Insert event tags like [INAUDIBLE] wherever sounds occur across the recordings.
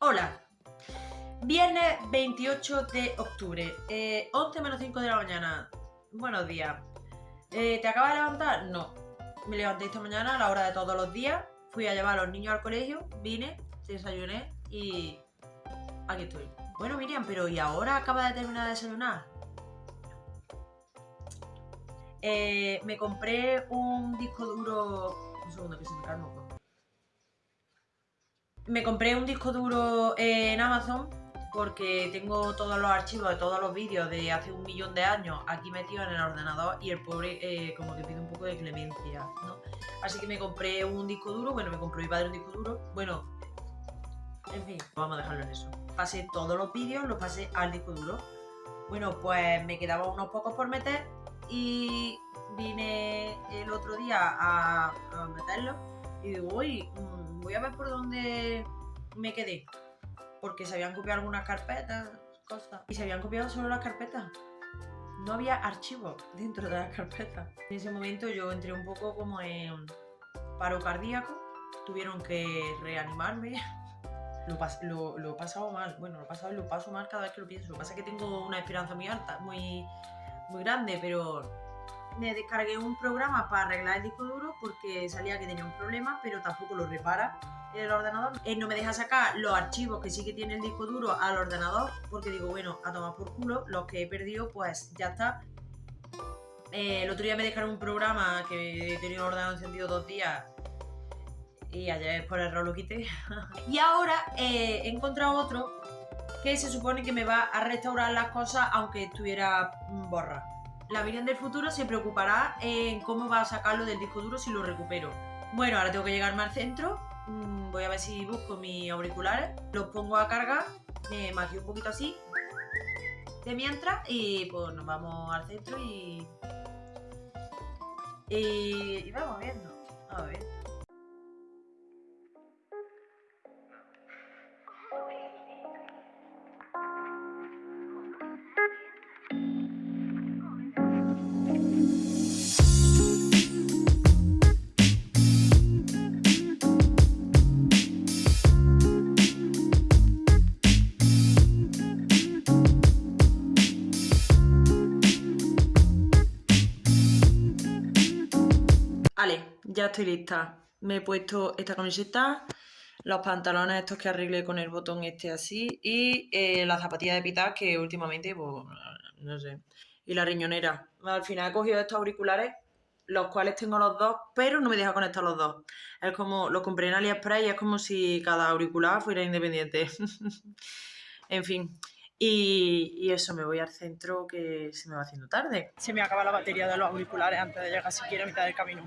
Hola, viernes 28 de octubre, eh, 11 menos 5 de la mañana. Buenos días. Eh, ¿Te acabas de levantar? No. Me levanté esta mañana a la hora de todos los días, fui a llevar a los niños al colegio, vine, desayuné y aquí estoy. Bueno, Miriam, pero ¿y ahora acaba de terminar de desayunar? Eh, me compré un disco duro... Un segundo, que se me moco. Me compré un disco duro en Amazon porque tengo todos los archivos de todos los vídeos de hace un millón de años aquí metidos en el ordenador y el pobre eh, como que pide un poco de clemencia, ¿no? Así que me compré un disco duro, bueno, me compró mi padre un disco duro, bueno, en fin, vamos a dejarlo en eso. Pasé todos los vídeos, los pasé al disco duro. Bueno, pues me quedaban unos pocos por meter y vine el otro día a, a meterlos y digo, uy, mm, voy a ver por dónde me quedé. Porque se habían copiado algunas carpetas, cosas. Y se habían copiado solo las carpetas. No había archivos dentro de las carpetas. En ese momento yo entré un poco como en paro cardíaco. Tuvieron que reanimarme. Lo, pas- he pasado mal. Bueno, lo he pasado y lo paso mal cada vez que lo pienso. Lo que pasa es que tengo una esperanza muy alta, muy, muy grande, pero me descargué un programa para arreglar el disco duro porque salía que tenía un problema, pero tampoco lo repara el ordenador. Él no me deja sacar los archivos que sí que tiene el disco duro al ordenador porque digo, bueno, a tomar por culo, los que he perdido, pues ya está. Eh, el otro día me dejaron un programa que he tenido el ordenador encendido dos días y ayer por error lo quité. [LAUGHS] y ahora eh, he encontrado otro que se supone que me va a restaurar las cosas aunque estuviera borra. La Miriam del futuro se preocupará en cómo va a sacarlo del disco duro si lo recupero. Bueno, ahora tengo que llegarme al centro. mm, Voy a ver si busco mis auriculares. Los pongo a cargar. Me maquillo un poquito así. De mientras. Y pues nos vamos al centro y. Y, y vamos viendo. A ver. Vale, ya estoy lista. Me he puesto esta camiseta, los pantalones estos que arreglé con el botón este así y eh, las zapatillas de pitar que últimamente, pues, no sé. Y la riñonera. Al final he cogido estos auriculares, los cuales tengo los dos, pero no me deja conectar los dos. Es como, los compré en AliExpress y es como si cada auricular fuera independiente. [LAUGHS] en fin. Y, y eso, me voy al centro que se me va haciendo tarde. se me acaba la batería de los auriculares antes de llegar siquiera a mitad del camino.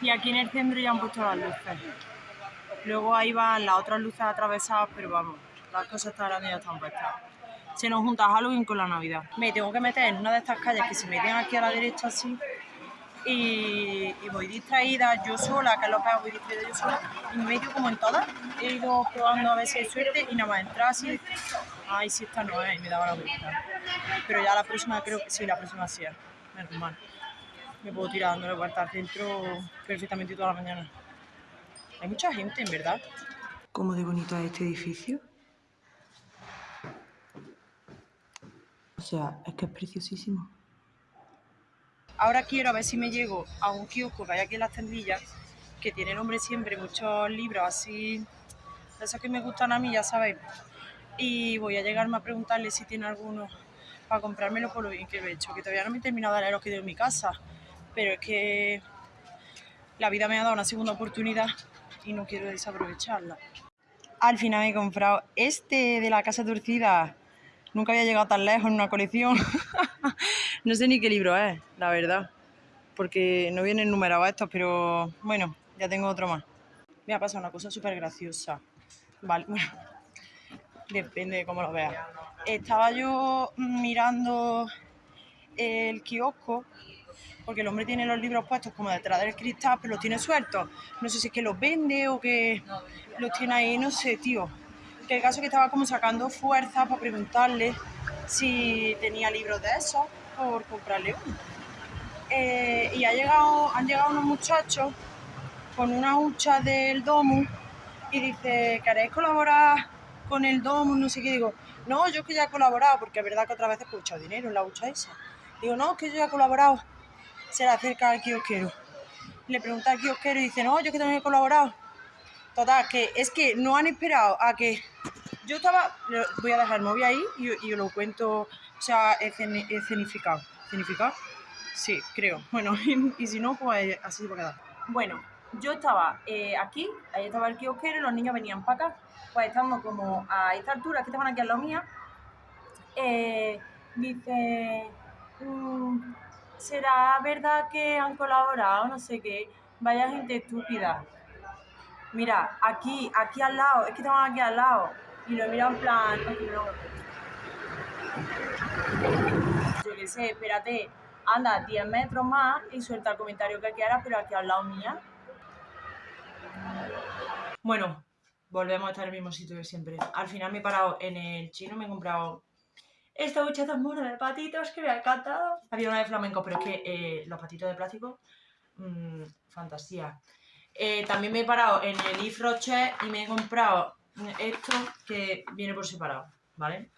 Y aquí en el centro ya han puesto las luces. Luego ahí van las otras luces atravesadas, pero vamos, las cosas tan grandes ya están puestas. Se nos junta Halloween con la Navidad. Me tengo que meter en una de estas calles que se meten aquí a la derecha así. Y, voy distraída yo sola, lo peor, voy distraída yo sola. Y me meto como en todas. He ido probando a ver si hay suerte y nada más entrar así. Ay, si esta no es, y me daba la vuelta. Pero ya la próxima creo que sí, la próxima sí es. Menos mal. Me puedo tirar dándole vuelta al centro perfectamente toda la mañana. Hay mucha gente, en verdad. ¿Cómo de bonito es este edificio? O sea, es que es preciosísimo. Ahora quiero a ver si me llego a un kiosco que hay aquí en las tendillas, que tiene nombre siempre, muchos libros así, de que me gustan a mí, ya sabéis. Y voy a llegarme a preguntarle si tiene alguno para comprármelo por lo bien que lo he hecho, que todavía no me he terminado de leer los que tengo en mi casa, pero es que la vida me ha dado una segunda oportunidad y no quiero desaprovecharla. Al final me he comprado este de la Casa Torcida. Nunca había llegado tan lejos en una colección. [LAUGHS] no sé ni qué libro es, la verdad. Porque no vienen numerados estos, pero bueno, ya tengo otro más. Me ha pasado una cosa súper graciosa. Vale, [LAUGHS] bueno, depende de cómo lo veas. Estaba yo mirando el kiosco, porque el hombre tiene los libros puestos como detrás del cristal, pero los tiene sueltos. No sé si es que los vende o que los tiene ahí, no sé, tío. Que el caso es que estaba como sacando fuerza para preguntarle si tenía libros de esos por comprarle uno. Eh, y ha llegado, han llegado unos muchachos con una hucha del domo y dice, ¿queréis colaborar con el domo? No sé qué, digo, no, yo que ya he colaborado, porque es verdad que otra vez he escuchado dinero en la hucha esa. Digo, no, es que yo ya he colaborado. Se le acerca al kiosquero. Le pregunta al kiosquero y dice, no, yo que también he colaborado. Total, que es que no han esperado a que yo estaba, voy a dejar el móvil ahí y, y lo cuento, o sea, escenificado. ¿Escenificado? Sí, creo. [LAUGHS] Bueno, y, si no, pues así se va a quedar. Bueno, yo estaba eh, aquí, ahí estaba el kiosquero y los niños venían para acá. Pues estando como a esta altura, que estaban aquí a la mía, eh, dice, mm, ¿será verdad que han colaborado? No sé qué. Vaya gente estúpida. Mira, aquí, aquí al lado, es que estaban aquí al lado. Y lo he en plan, yo qué sé, espérate, anda 10 metros más y suelta el comentario que quieras, pero aquí al lado mía. Bueno, volvemos a estar en el mismo sitio de siempre. Al final me he parado en el chino, me he comprado esta ducha tan mona de patitos que me ha encantado. Había una de flamenco, pero es que eh, los patitos de plástico, mmm, fantasía. Eh, también me he parado en el Yves Rocher y me he comprado esto que viene por separado, ¿vale?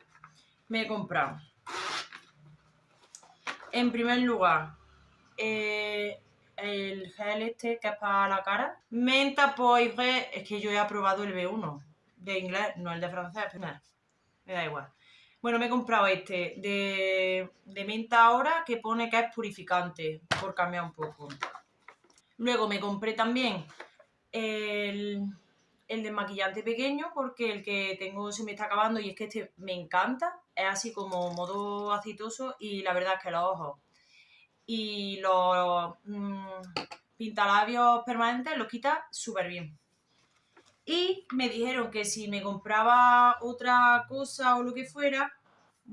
Me he comprado en primer lugar, eh, el gel este que es para la cara. Menta poivre, es que yo he aprobado el B1 de inglés, no el de francés, pero nada, me da igual. Bueno, me he comprado este de, de menta ahora que pone que es purificante, por cambiar un poco. Luego me compré también el, el desmaquillante pequeño porque el que tengo se me está acabando y es que este me encanta. Es así como modo aceitoso y la verdad es que los ojos y los mmm, pintalabios permanentes los quita súper bien. Y me dijeron que si me compraba otra cosa o lo que fuera,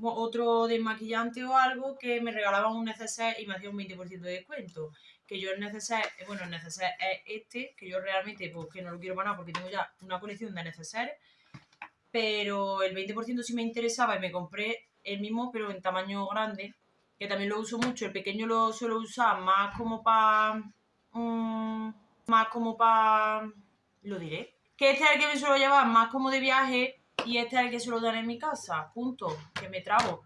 otro desmaquillante o algo, que me regalaban un neceser y me hacía un 20% de descuento que yo el neceser, eh, bueno, el neceser es este, que yo realmente, pues que no lo quiero para nada porque tengo ya una colección de neceseres, pero el 20% sí me interesaba y me compré el mismo, pero en tamaño grande, que también lo uso mucho, el pequeño lo suelo usar más como para... Mm, más como para... lo diré. Que este es el que me suelo llevar más como de viaje y este es el que suelo dar en mi casa, punto, que me trago.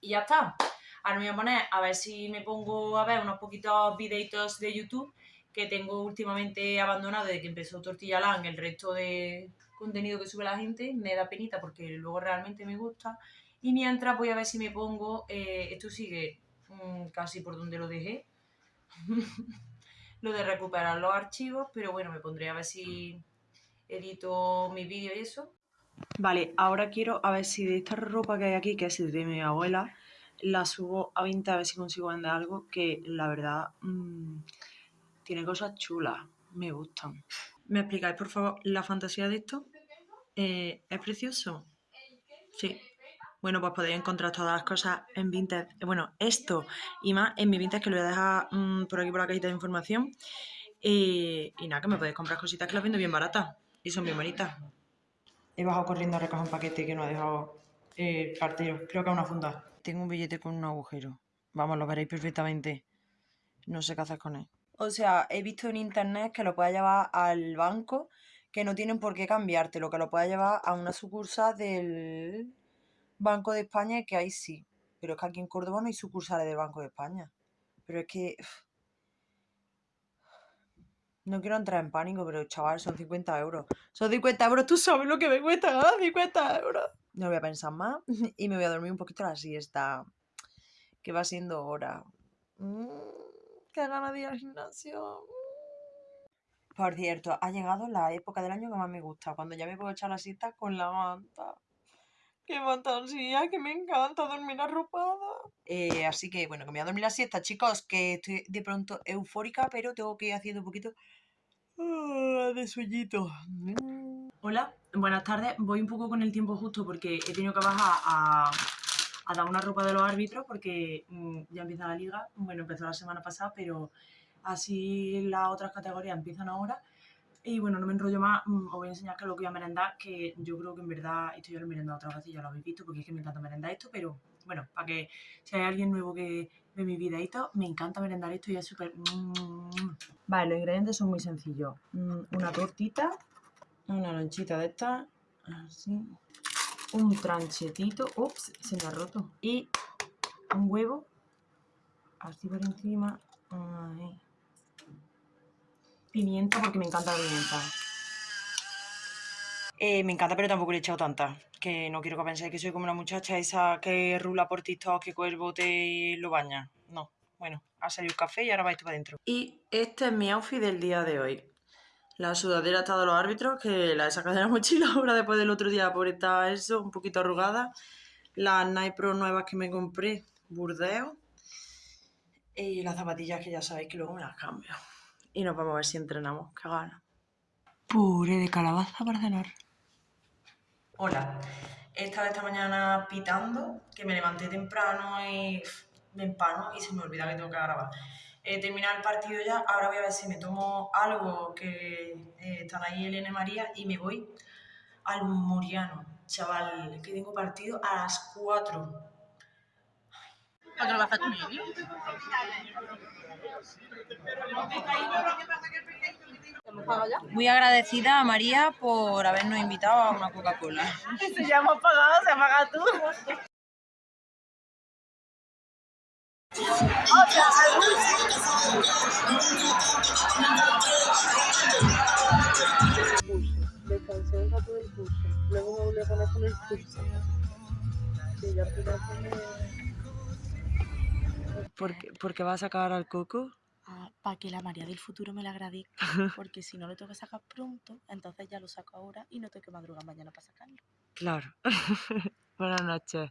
Y ya está. Ahora me voy a poner a ver si me pongo a ver unos poquitos videitos de YouTube que tengo últimamente abandonado desde que empezó Tortilla Lang, el resto de contenido que sube la gente, me da penita porque luego realmente me gusta. Y mientras voy a ver si me pongo, eh, esto sigue mm, casi por donde lo dejé, [LAUGHS] lo de recuperar los archivos, pero bueno, me pondré a ver si edito mi vídeo y eso. Vale, ahora quiero a ver si de esta ropa que hay aquí, que es de mi abuela, la subo a 20 a ver si consigo vender algo que la verdad mmm, tiene cosas chulas, me gustan. ¿Me explicáis por favor la fantasía de esto? Eh, ¿Es precioso? Sí. Bueno, pues podéis encontrar todas las cosas en Vinted. Bueno, esto y más en mi Vinted que lo voy a dejar mmm, por aquí por la cajita de información. Y, y nada, que me podéis comprar cositas que las vendo bien baratas y son bien bonitas. He bajado corriendo a recoger un paquete que no ha dejado el cartero. Creo que es una funda. Tengo un billete con un agujero. Vamos, lo veréis perfectamente. No sé qué hacer con él. O sea, he visto en internet que lo puedes llevar al banco, que no tienen por qué cambiarte, lo que lo puedes llevar a una sucursal del Banco de España, que ahí sí. Pero es que aquí en Córdoba no hay sucursales del Banco de España. Pero es que... No quiero entrar en pánico, pero chaval, son 50 euros. Son 50 euros, tú sabes lo que me cuesta, 50 euros no voy a pensar más [LAUGHS] y me voy a dormir un poquito la siesta, que va siendo hora. Mm, qué ganas de al gimnasio. Por cierto, ha llegado la época del año que más me gusta, cuando ya me puedo echar la siesta con la manta. ¡Qué fantasía! ¡Que me encanta dormir arropada! Eh, así que, bueno, que me voy a dormir la siesta, chicos, que estoy de pronto eufórica, pero tengo que ir haciendo un poquito ah, de sueñito. Hola, buenas tardes. Voy un poco con el tiempo justo porque he tenido que bajar a, dar una ropa de los árbitros porque mm, ya empieza la liga. Bueno, empezó la semana pasada, pero así las otras categorías empiezan ahora. Y bueno, no me enrollo más, mm, os voy a enseñar qué es lo que voy a merendar, que yo creo que en verdad esto ya lo he merendado otra vez y ya lo habéis visto porque es que me encanta merendar esto, pero bueno, para que si hay alguien nuevo que ve mi videito, me encanta merendar esto y es súper... Mm. Vale, los ingredientes son muy sencillos. Una tortita, Una lonchita de esta. Así. Un tranchetito. Ups, se me ha roto. Y un huevo. Así por encima. Ahí. Pimienta, porque me encanta la pimienta. Eh, me encanta, pero tampoco le he echado tanta. Que no quiero que penséis que soy como una muchacha esa que rula por TikTok, que con el bote lo baña. No. Bueno, ha salido el café y ahora vais tú para adentro. Y este es mi outfit del día de hoy. La sudadera está de los árbitros, que la he sacado de la mochila [LAUGHS] ahora después del otro día por estar eso, un poquito arrugada. Las Nike Pro nuevas que me compré, burdeo. Y las zapatillas que ya sabéis que luego me las cambio. Y nos vamos a ver si entrenamos, que gana. Puré de calabaza para cenar. Hola, he estado esta mañana pitando, que me levanté temprano y me empano y se me olvida que tengo que grabar. He terminado el partido ya, ahora voy a ver si me tomo algo que eh, están ahí Elena y María y me voy al Muriano. Chaval, que tengo partido a las 4. ¿Para qué lo vas a comer? Muy agradecida a María por habernos invitado a una Coca-Cola. Si ya hemos pagado, se paga tú. Descansé un rato del curso, luego me volví a poner con el curso. Sí, ya ¿Por qué, por qué vas a sacar al coco? para que la María del futuro me la agradezca, [LAUGHS] porque si no lo tengo que sacar pronto, entonces ya lo saco ahora y no tengo que madrugar mañana para sacarlo. Claro. [LAUGHS] Buenas noches.